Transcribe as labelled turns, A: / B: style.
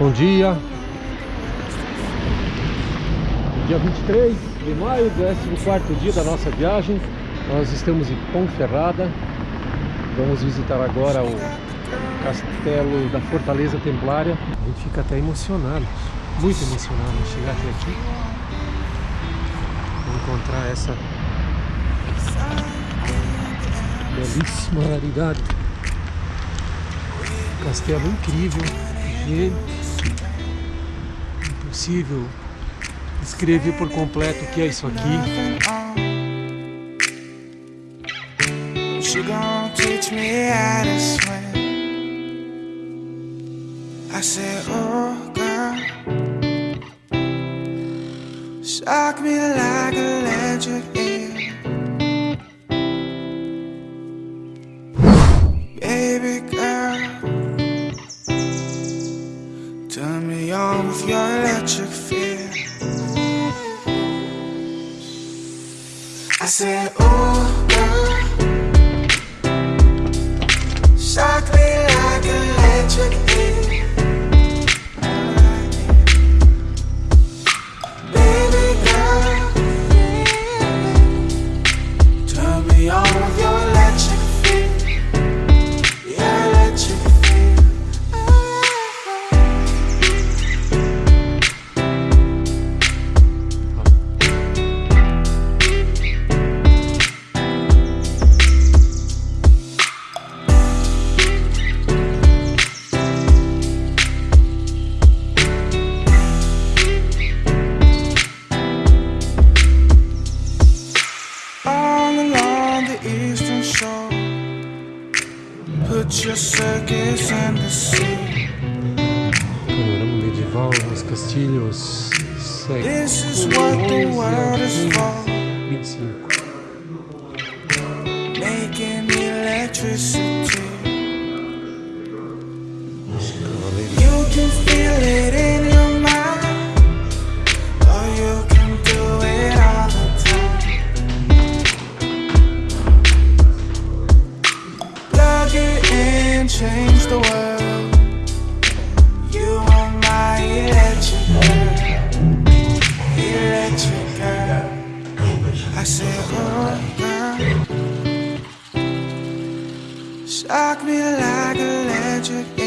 A: Bom dia. Dia 23 de maio, 14 dia da nossa viagem. Nós estamos em Ponferrada. Vamos visitar agora o castelo da Fortaleza Templária. A gente fica até emocionado, muito emocionado em chegar até aqui. Encontrar essa belíssima raridade. Castelo incrível, gente. Impossível descrever por completo o que é isso aqui.
B: I said, oh girl, shock me like electric eel. With your electric feel. I said, oh girl. Shock me like electric eel. Eastern shore. Put your circus in the sea.
A: Panorama medieval, os castilhos
B: This is what the world is for.
A: 25.
B: Making electricity. You can feel it change the world. You are my electric girl, electric girl. I said, oh girl, shock me like electric